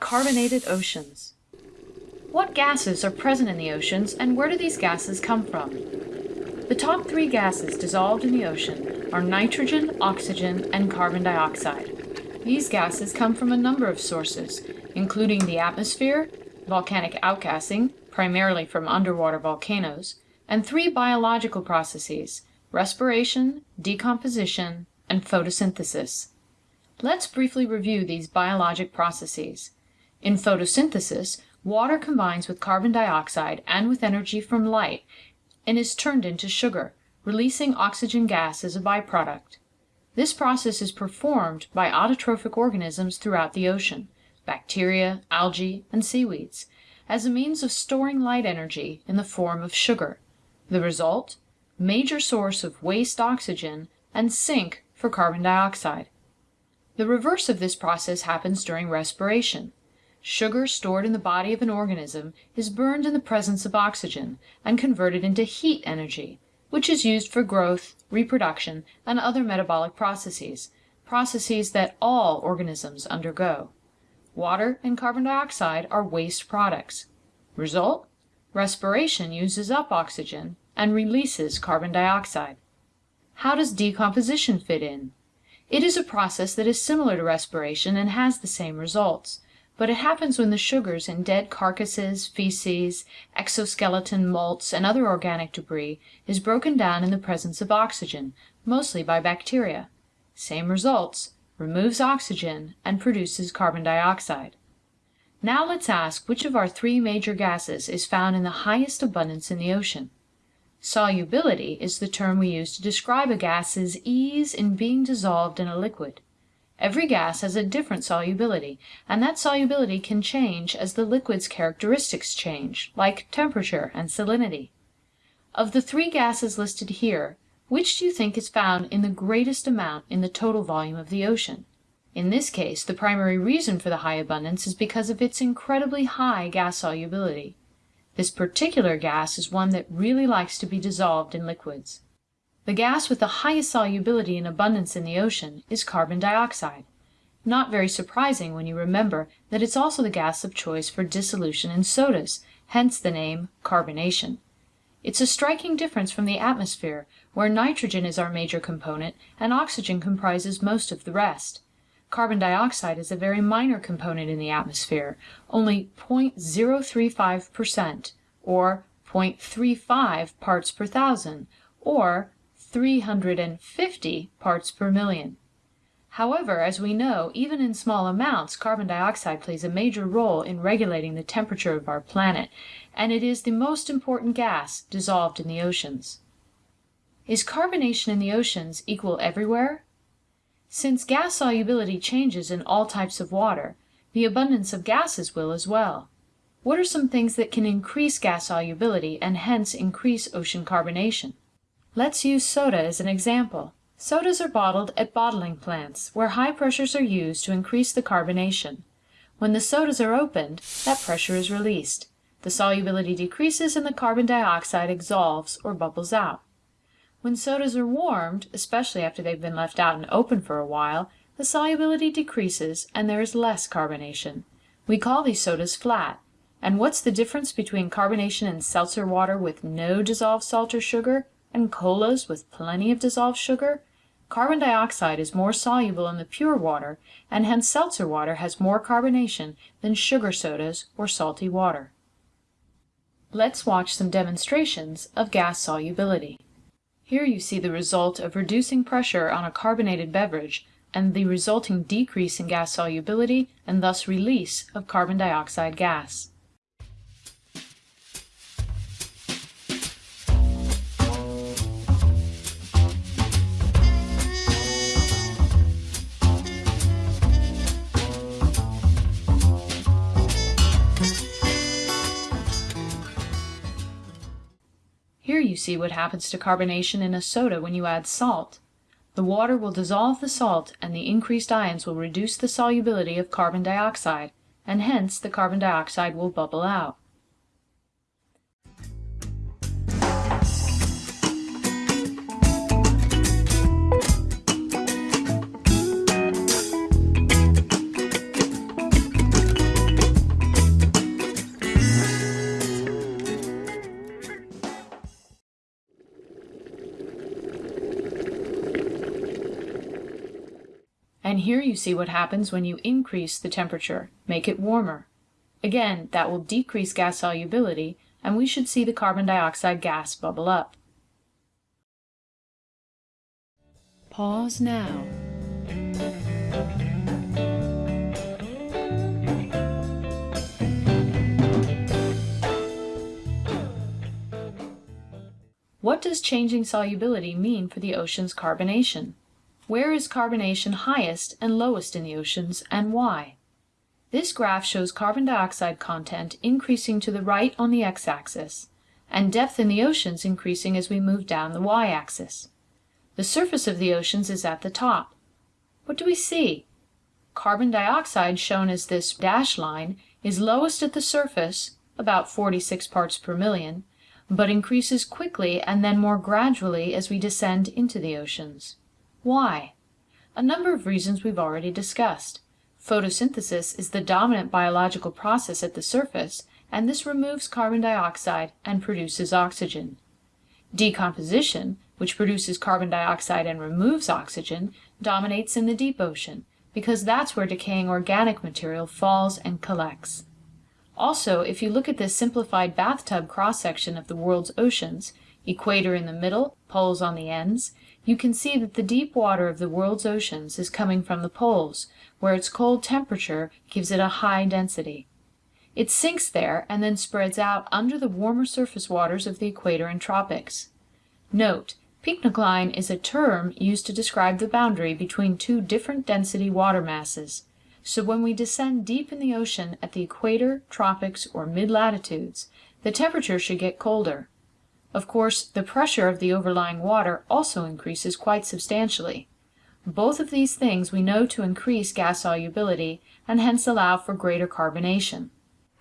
Carbonated oceans. What gases are present in the oceans and where do these gases come from? The top three gases dissolved in the ocean are nitrogen, oxygen, and carbon dioxide. These gases come from a number of sources, including the atmosphere, volcanic outgassing, primarily from underwater volcanoes, and three biological processes, respiration, decomposition, and photosynthesis. Let's briefly review these biologic processes. In photosynthesis, water combines with carbon dioxide and with energy from light and is turned into sugar, releasing oxygen gas as a byproduct. This process is performed by autotrophic organisms throughout the ocean, bacteria, algae, and seaweeds, as a means of storing light energy in the form of sugar. The result? Major source of waste oxygen and sink for carbon dioxide. The reverse of this process happens during respiration. Sugar stored in the body of an organism is burned in the presence of oxygen and converted into heat energy, which is used for growth, reproduction, and other metabolic processes, processes that all organisms undergo. Water and carbon dioxide are waste products. Result? Respiration uses up oxygen and releases carbon dioxide. How does decomposition fit in? It is a process that is similar to respiration and has the same results but it happens when the sugars in dead carcasses, feces, exoskeleton molts, and other organic debris is broken down in the presence of oxygen, mostly by bacteria. Same results, removes oxygen and produces carbon dioxide. Now let's ask which of our three major gases is found in the highest abundance in the ocean. Solubility is the term we use to describe a gas's ease in being dissolved in a liquid. Every gas has a different solubility, and that solubility can change as the liquid's characteristics change, like temperature and salinity. Of the three gases listed here, which do you think is found in the greatest amount in the total volume of the ocean? In this case the primary reason for the high abundance is because of its incredibly high gas solubility. This particular gas is one that really likes to be dissolved in liquids. The gas with the highest solubility and abundance in the ocean is carbon dioxide, not very surprising when you remember that it's also the gas of choice for dissolution in sodas, hence the name carbonation. It's a striking difference from the atmosphere, where nitrogen is our major component and oxygen comprises most of the rest. Carbon dioxide is a very minor component in the atmosphere, only 0.035 per cent, or 0.35 parts per thousand, or 350 parts per million. However, as we know, even in small amounts carbon dioxide plays a major role in regulating the temperature of our planet, and it is the most important gas dissolved in the oceans. Is carbonation in the oceans equal everywhere? Since gas solubility changes in all types of water, the abundance of gases will as well. What are some things that can increase gas solubility and hence increase ocean carbonation? Let's use soda as an example. Sodas are bottled at bottling plants, where high pressures are used to increase the carbonation. When the sodas are opened, that pressure is released. The solubility decreases and the carbon dioxide exsolves or bubbles out. When sodas are warmed, especially after they've been left out and open for a while, the solubility decreases and there is less carbonation. We call these sodas flat. And what's the difference between carbonation in seltzer water with no dissolved salt or sugar and colas with plenty of dissolved sugar, carbon dioxide is more soluble in the pure water, and hence seltzer water has more carbonation than sugar sodas or salty water. Let's watch some demonstrations of gas solubility. Here you see the result of reducing pressure on a carbonated beverage and the resulting decrease in gas solubility and thus release of carbon dioxide gas. See what happens to carbonation in a soda when you add salt. The water will dissolve the salt and the increased ions will reduce the solubility of carbon dioxide, and hence the carbon dioxide will bubble out. And here you see what happens when you increase the temperature, make it warmer. Again, that will decrease gas solubility, and we should see the carbon dioxide gas bubble up. Pause now. What does changing solubility mean for the ocean's carbonation? Where is carbonation highest and lowest in the oceans, and why? This graph shows carbon dioxide content increasing to the right on the x-axis, and depth in the oceans increasing as we move down the y-axis. The surface of the oceans is at the top. What do we see? Carbon dioxide, shown as this dashed line, is lowest at the surface, about 46 parts per million, but increases quickly and then more gradually as we descend into the oceans. Why? A number of reasons we've already discussed. Photosynthesis is the dominant biological process at the surface, and this removes carbon dioxide and produces oxygen. Decomposition, which produces carbon dioxide and removes oxygen, dominates in the deep ocean, because that's where decaying organic material falls and collects. Also, if you look at this simplified bathtub cross-section of the world's oceans, equator in the middle, poles on the ends, you can see that the deep water of the world's oceans is coming from the poles, where its cold temperature gives it a high density. It sinks there and then spreads out under the warmer surface waters of the equator and tropics. Note, pycnocline is a term used to describe the boundary between two different density water masses, so when we descend deep in the ocean at the equator, tropics, or mid-latitudes, the temperature should get colder. Of course, the pressure of the overlying water also increases quite substantially. Both of these things we know to increase gas solubility and hence allow for greater carbonation.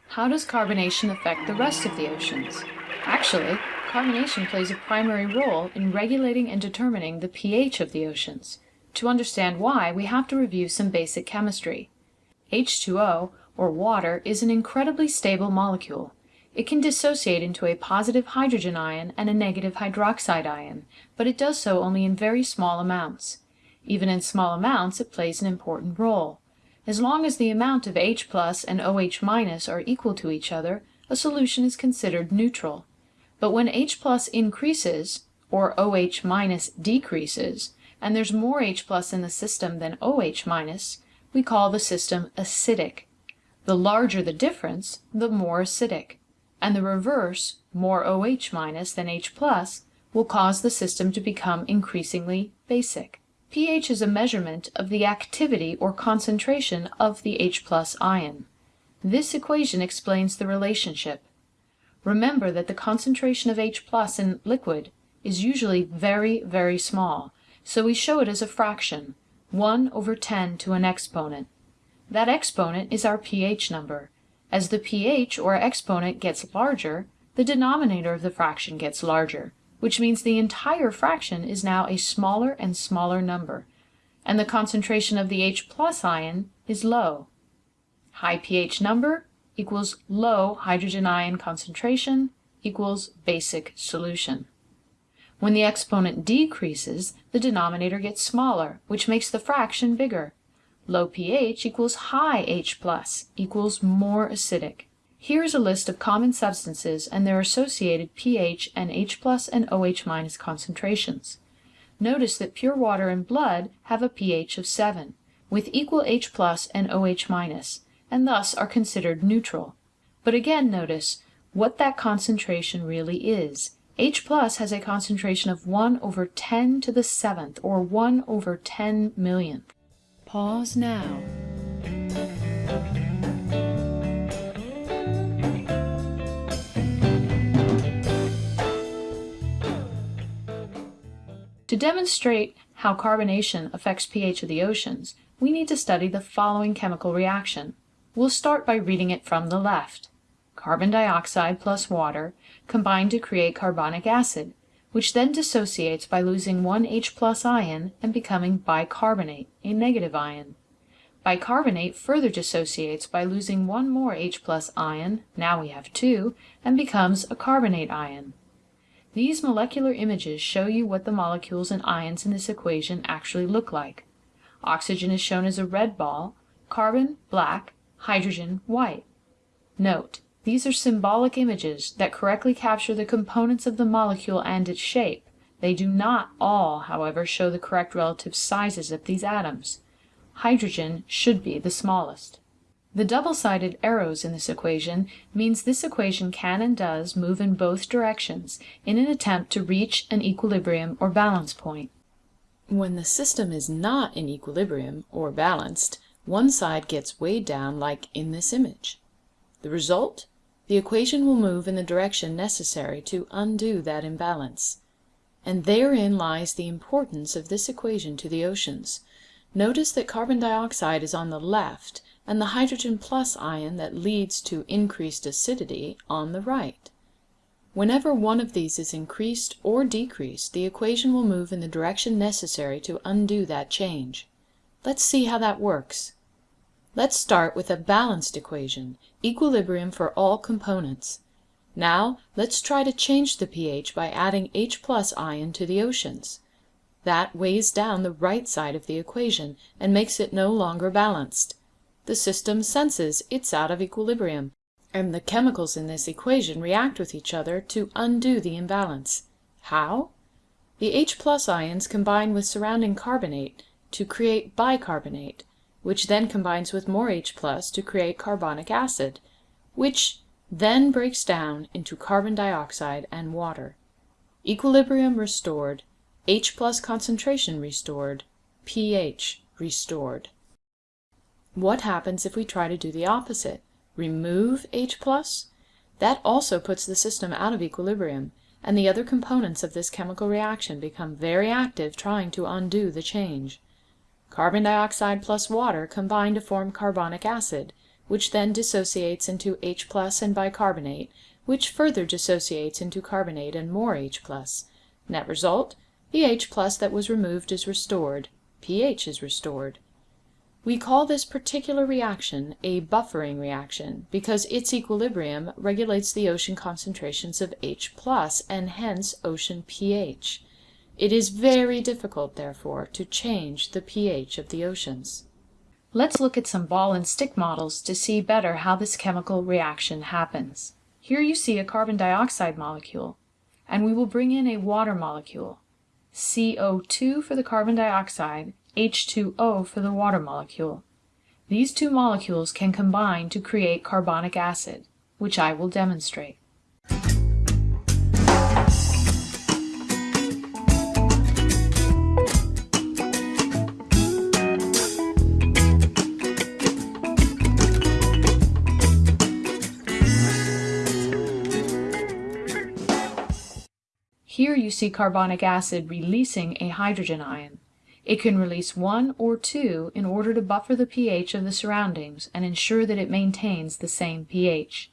How does carbonation affect the rest of the oceans? Actually, carbonation plays a primary role in regulating and determining the pH of the oceans. To understand why, we have to review some basic chemistry. H2O, or water, is an incredibly stable molecule. It can dissociate into a positive hydrogen ion and a negative hydroxide ion, but it does so only in very small amounts. Even in small amounts it plays an important role. As long as the amount of H plus and OH minus are equal to each other, a solution is considered neutral. But when H plus increases, or OH minus decreases, and there's more H plus in the system than OH minus, we call the system acidic. The larger the difference, the more acidic. And the reverse, more OH minus than H plus, will cause the system to become increasingly basic. pH is a measurement of the activity or concentration of the H plus ion. This equation explains the relationship. Remember that the concentration of H plus in liquid is usually very, very small, so we show it as a fraction, 1 over 10 to an exponent. That exponent is our pH number. As the pH or exponent gets larger, the denominator of the fraction gets larger, which means the entire fraction is now a smaller and smaller number, and the concentration of the H plus ion is low. High pH number equals low hydrogen ion concentration equals basic solution. When the exponent decreases, the denominator gets smaller, which makes the fraction bigger. Low pH equals high H plus equals more acidic. Here is a list of common substances and their associated pH and H plus and OH minus concentrations. Notice that pure water and blood have a pH of 7, with equal H plus and OH minus, and thus are considered neutral. But again notice what that concentration really is. H plus has a concentration of 1 over 10 to the 7th, or 1 over 10 millionth. Pause now. To demonstrate how carbonation affects pH of the oceans, we need to study the following chemical reaction. We'll start by reading it from the left. Carbon dioxide plus water combine to create carbonic acid, which then dissociates by losing one H plus ion and becoming bicarbonate, a negative ion. Bicarbonate further dissociates by losing one more H plus ion, now we have two, and becomes a carbonate ion. These molecular images show you what the molecules and ions in this equation actually look like. Oxygen is shown as a red ball, carbon black, hydrogen white. Note, these are symbolic images that correctly capture the components of the molecule and its shape. They do not all, however, show the correct relative sizes of these atoms. Hydrogen should be the smallest. The double-sided arrows in this equation means this equation can and does move in both directions in an attempt to reach an equilibrium or balance point. When the system is not in equilibrium or balanced, one side gets weighed down like in this image. The result? The equation will move in the direction necessary to undo that imbalance. And therein lies the importance of this equation to the oceans. Notice that carbon dioxide is on the left and the hydrogen plus ion that leads to increased acidity on the right. Whenever one of these is increased or decreased the equation will move in the direction necessary to undo that change. Let's see how that works. Let's start with a balanced equation, equilibrium for all components. Now let's try to change the pH by adding H plus ion to the oceans. That weighs down the right side of the equation and makes it no longer balanced. The system senses it's out of equilibrium, and the chemicals in this equation react with each other to undo the imbalance. How? The H plus ions combine with surrounding carbonate to create bicarbonate, which then combines with more H plus to create carbonic acid, which then breaks down into carbon dioxide and water. Equilibrium restored, H plus concentration restored, pH restored. What happens if we try to do the opposite? Remove H+? Plus? That also puts the system out of equilibrium, and the other components of this chemical reaction become very active trying to undo the change. Carbon dioxide plus water combine to form carbonic acid, which then dissociates into H and bicarbonate, which further dissociates into carbonate and more H+. Net result, the H plus that was removed is restored, pH is restored. We call this particular reaction a buffering reaction because its equilibrium regulates the ocean concentrations of H and hence ocean pH. It is very difficult, therefore, to change the pH of the oceans. Let's look at some ball and stick models to see better how this chemical reaction happens. Here you see a carbon dioxide molecule, and we will bring in a water molecule, CO2 for the carbon dioxide H2O for the water molecule. These two molecules can combine to create carbonic acid, which I will demonstrate. Here you see carbonic acid releasing a hydrogen ion. It can release one or two in order to buffer the pH of the surroundings and ensure that it maintains the same pH.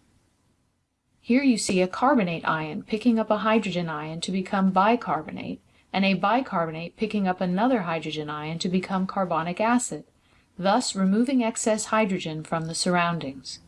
Here you see a carbonate ion picking up a hydrogen ion to become bicarbonate, and a bicarbonate picking up another hydrogen ion to become carbonic acid, thus removing excess hydrogen from the surroundings.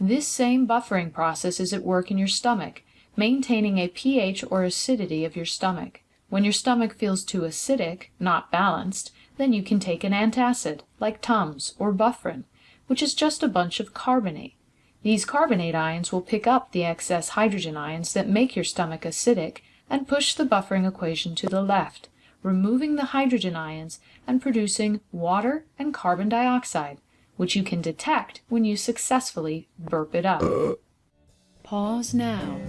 This same buffering process is at work in your stomach, maintaining a pH or acidity of your stomach. When your stomach feels too acidic, not balanced, then you can take an antacid, like Tums or Bufferin, which is just a bunch of carbonate. These carbonate ions will pick up the excess hydrogen ions that make your stomach acidic and push the buffering equation to the left, removing the hydrogen ions and producing water and carbon dioxide, which you can detect when you successfully burp it up. Pause now.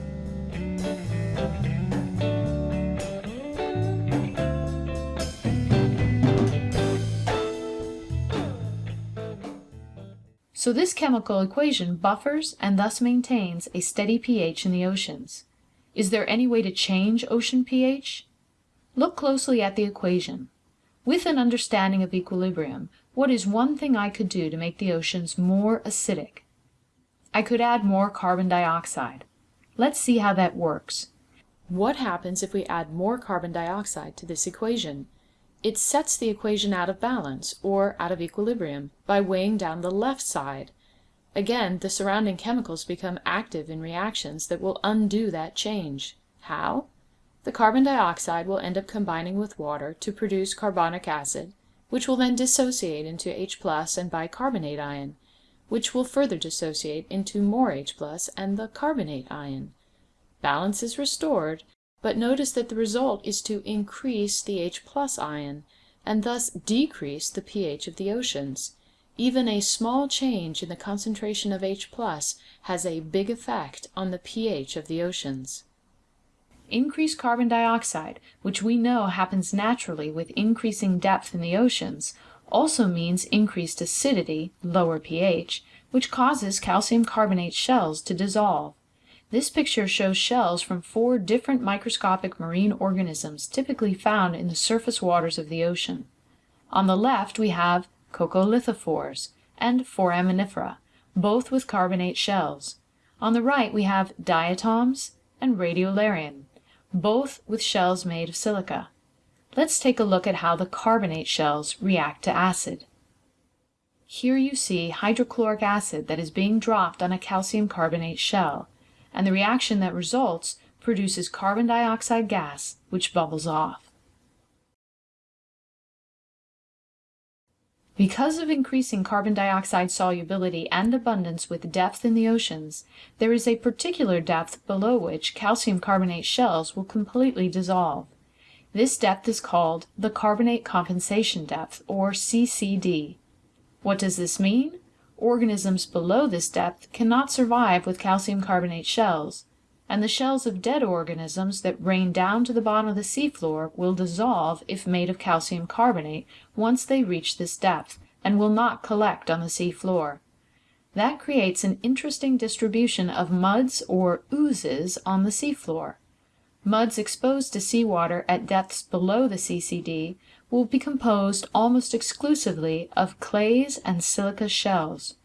So this chemical equation buffers and thus maintains a steady pH in the oceans. Is there any way to change ocean pH? Look closely at the equation. With an understanding of equilibrium, what is one thing I could do to make the oceans more acidic? I could add more carbon dioxide. Let's see how that works. What happens if we add more carbon dioxide to this equation? It sets the equation out of balance, or out of equilibrium, by weighing down the left side. Again the surrounding chemicals become active in reactions that will undo that change. How? The carbon dioxide will end up combining with water to produce carbonic acid, which will then dissociate into H plus and bicarbonate ion, which will further dissociate into more H plus and the carbonate ion. Balance is restored, but notice that the result is to increase the H plus ion, and thus decrease the pH of the oceans. Even a small change in the concentration of H plus has a big effect on the pH of the oceans. Increased carbon dioxide, which we know happens naturally with increasing depth in the oceans, also means increased acidity, lower pH, which causes calcium carbonate shells to dissolve. This picture shows shells from four different microscopic marine organisms typically found in the surface waters of the ocean. On the left we have coccolithophores and foraminifera, both with carbonate shells. On the right we have diatoms and radiolarian, both with shells made of silica. Let's take a look at how the carbonate shells react to acid. Here you see hydrochloric acid that is being dropped on a calcium carbonate shell, and the reaction that results produces carbon dioxide gas, which bubbles off. Because of increasing carbon dioxide solubility and abundance with depth in the oceans, there is a particular depth below which calcium carbonate shells will completely dissolve. This depth is called the carbonate compensation depth, or CCD. What does this mean? Organisms below this depth cannot survive with calcium carbonate shells, and the shells of dead organisms that rain down to the bottom of the seafloor will dissolve if made of calcium carbonate once they reach this depth, and will not collect on the sea floor. That creates an interesting distribution of muds or oozes on the seafloor. Muds exposed to seawater at depths below the CCD will be composed almost exclusively of clays and silica shells.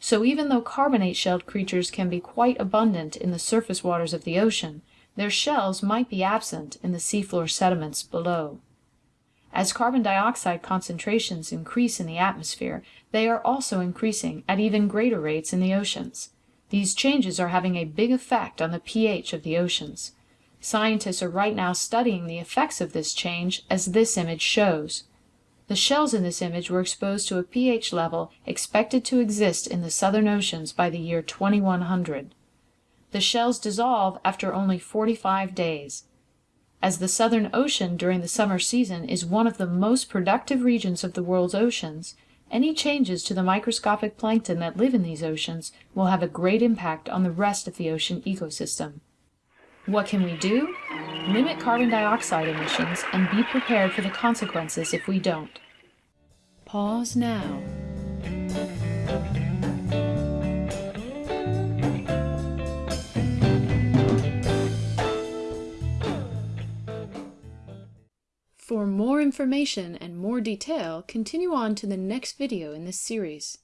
So even though carbonate-shelled creatures can be quite abundant in the surface waters of the ocean, their shells might be absent in the seafloor sediments below. As carbon dioxide concentrations increase in the atmosphere, they are also increasing at even greater rates in the oceans. These changes are having a big effect on the pH of the oceans. Scientists are right now studying the effects of this change as this image shows. The shells in this image were exposed to a pH level expected to exist in the southern oceans by the year 2100. The shells dissolve after only 45 days. As the Southern Ocean during the summer season is one of the most productive regions of the world's oceans, any changes to the microscopic plankton that live in these oceans will have a great impact on the rest of the ocean ecosystem. What can we do? Limit carbon dioxide emissions and be prepared for the consequences if we don't. Pause now. For more information and more detail, continue on to the next video in this series.